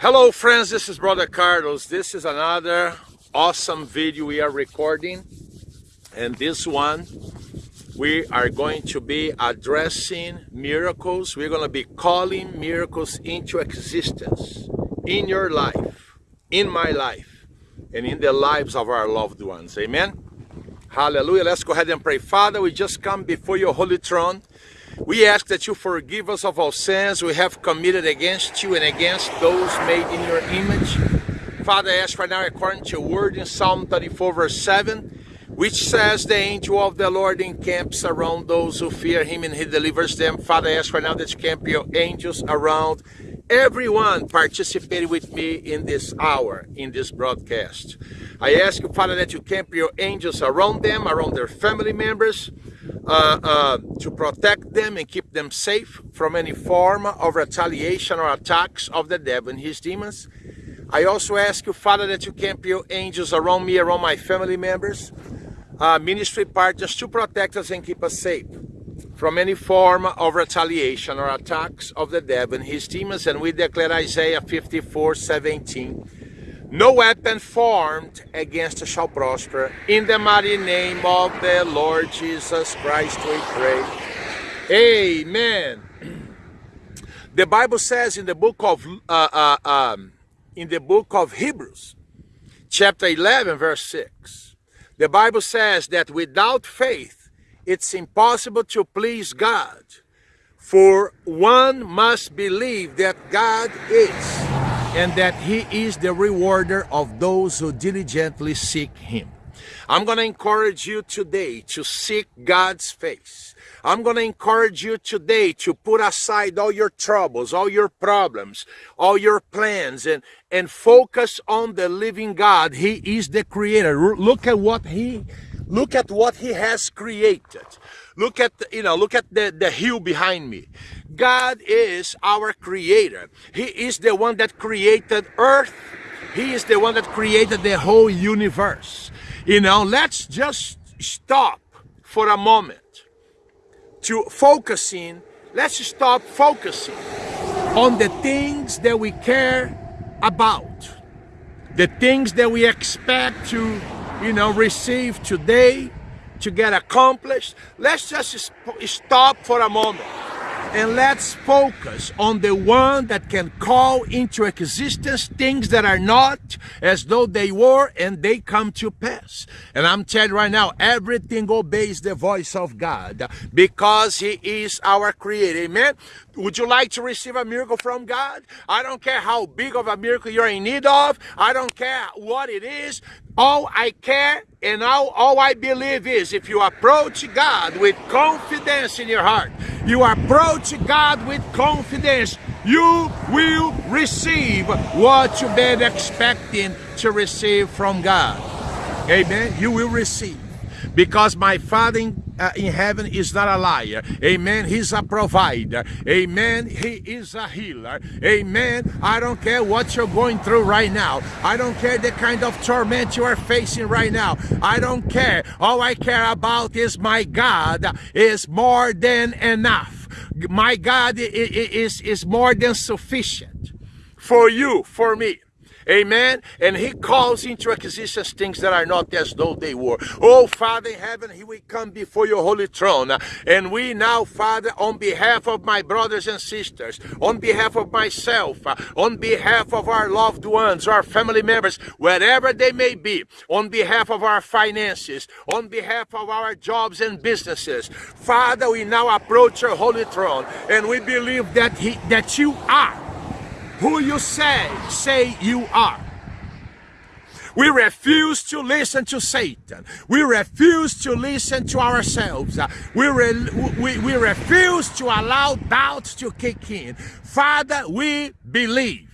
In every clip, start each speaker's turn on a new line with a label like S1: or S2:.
S1: Hello friends, this is Brother Carlos. This is another awesome video we are recording. And this one, we are going to be addressing miracles. We're going to be calling miracles into existence in your life, in my life, and in the lives of our loved ones. Amen? Hallelujah. Let's go ahead and pray. Father, we just come before your holy throne. We ask that you forgive us of all sins we have committed against you and against those made in your image. Father, I ask right now, according to your word in Psalm 34, verse 7, which says, The angel of the Lord encamps around those who fear him and he delivers them. Father, I ask right now that you camp your angels around everyone participating with me in this hour, in this broadcast. I ask you, Father, that you camp your angels around them, around their family members, to protect them and keep them safe from any form of retaliation or attacks of the devil and his demons. I also ask you, Father, that you camp your angels around me, around my family members, uh, ministry partners to protect us and keep us safe from any form of retaliation or attacks of the devil and his demons. And we declare Isaiah 54, 17, no weapon formed against us shall prosper. In the mighty name of the Lord Jesus Christ we pray. Amen. The Bible says in the book of uh, uh, um, in the book of Hebrews, chapter 11, verse 6, the Bible says that without faith, it's impossible to please God. For one must believe that God is and that he is the rewarder of those who diligently seek him. I'm going to encourage you today to seek God's face. I'm going to encourage you today to put aside all your troubles, all your problems, all your plans, and, and focus on the living God. He is the creator. Look at what he, look at what he has created. Look at, you know, look at the, the hill behind me. God is our creator. He is the one that created earth. He is the one that created the whole universe. You know, let's just stop for a moment to focusing. Let's stop focusing on the things that we care about. The things that we expect to, you know, receive today, to get accomplished. Let's just stop for a moment and let's focus on the one that can call into existence things that are not as though they were and they come to pass. And I'm telling you right now, everything obeys the voice of God because he is our creator. Amen. Would you like to receive a miracle from God? I don't care how big of a miracle you're in need of. I don't care what it is. All I care and all, all I believe is if you approach God with confidence in your heart, you approach God with confidence, you will receive what you've been expecting to receive from God. Amen. You will receive because my Father in, uh, in heaven is not a liar. Amen. He's a provider. Amen. He is a healer. Amen. I don't care what you're going through right now. I don't care the kind of torment you are facing right now. I don't care. All I care about is my God is more than enough. My God is, is more than sufficient for you, for me. Amen. And he calls into existence things that are not as though they were. Oh, Father in heaven, here we come before your holy throne. And we now, Father, on behalf of my brothers and sisters, on behalf of myself, on behalf of our loved ones, our family members, wherever they may be, on behalf of our finances, on behalf of our jobs and businesses, Father, we now approach your holy throne and we believe that he, that you are who you say, say you are. We refuse to listen to Satan. We refuse to listen to ourselves. We, re we, we refuse to allow doubt to kick in. Father, we believe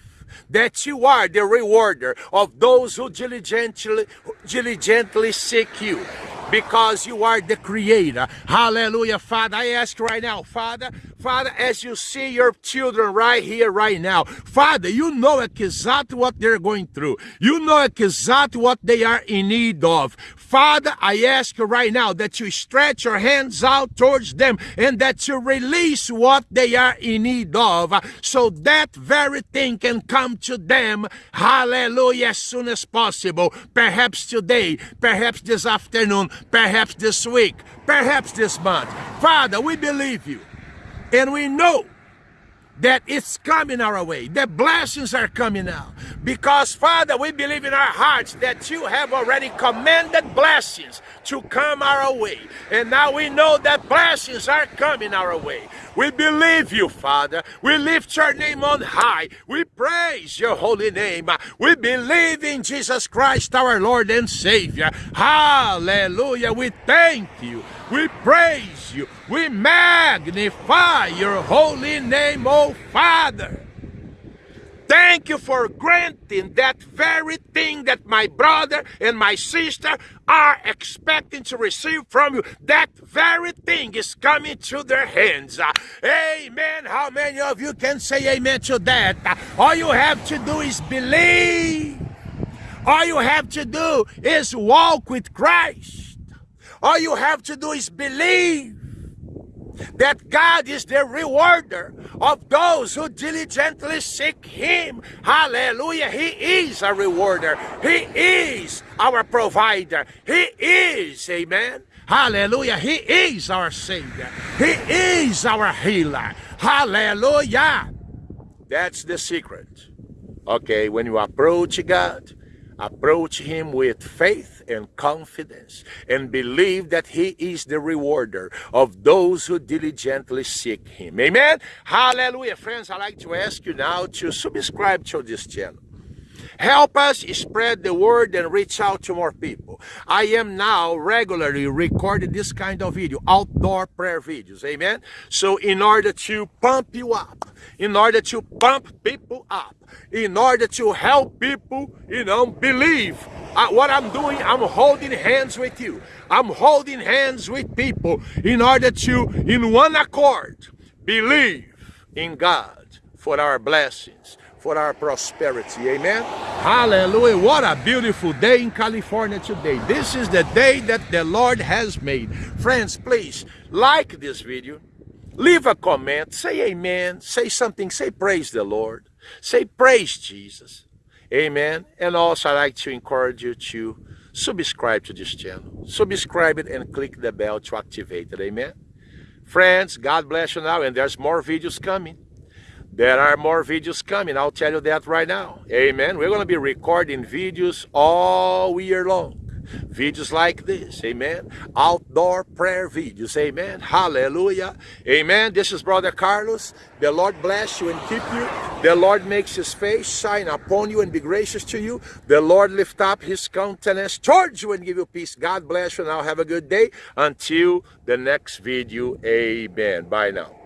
S1: that you are the rewarder of those who diligently, diligently seek you because you are the creator. Hallelujah, Father. I ask right now, Father, Father, as you see your children right here, right now, Father, you know exactly what they're going through. You know exactly what they are in need of. Father, I ask you right now that you stretch your hands out towards them and that you release what they are in need of uh, so that very thing can come to them, hallelujah, as soon as possible. Perhaps today, perhaps this afternoon, perhaps this week, perhaps this month. Father, we believe you and we know that it's coming our way. The blessings are coming now. Because, Father, we believe in our hearts that you have already commanded blessings to come our way. And now we know that blessings are coming our way. We believe you, Father. We lift your name on high. We praise your holy name. We believe in Jesus Christ, our Lord and Savior. Hallelujah. We thank you. We praise you. We magnify your holy name, O Father. Thank you for granting that very thing that my brother and my sister are expecting to receive from you. That very thing is coming to their hands. Amen. How many of you can say amen to that? All you have to do is believe. All you have to do is walk with Christ. All you have to do is believe that God is the rewarder of those who diligently seek Him. Hallelujah. He is a rewarder. He is our provider. He is, amen. Hallelujah. He is our Savior. He is our healer. Hallelujah. That's the secret. Okay, when you approach God, approach Him with faith and confidence and believe that he is the rewarder of those who diligently seek him. Amen? Hallelujah. Friends, I'd like to ask you now to subscribe to this channel. Help us spread the word and reach out to more people. I am now regularly recording this kind of video, outdoor prayer videos. Amen. So in order to pump you up, in order to pump people up, in order to help people, you know, believe uh, what I'm doing, I'm holding hands with you. I'm holding hands with people in order to, in one accord, believe in God for our blessings, for our prosperity. Amen. Hallelujah. What a beautiful day in California today. This is the day that the Lord has made. Friends, please like this video. Leave a comment. Say amen. Say something. Say praise the Lord. Say praise Jesus. Amen. And also, I'd like to encourage you to subscribe to this channel. Subscribe it and click the bell to activate it. Amen. Friends, God bless you now. And there's more videos coming. There are more videos coming. I'll tell you that right now. Amen. We're going to be recording videos all year long videos like this, amen. Outdoor prayer videos, amen. Hallelujah, amen. This is Brother Carlos. The Lord bless you and keep you. The Lord makes his face shine upon you and be gracious to you. The Lord lift up his countenance towards you and give you peace. God bless you. Now have a good day. Until the next video, amen. Bye now.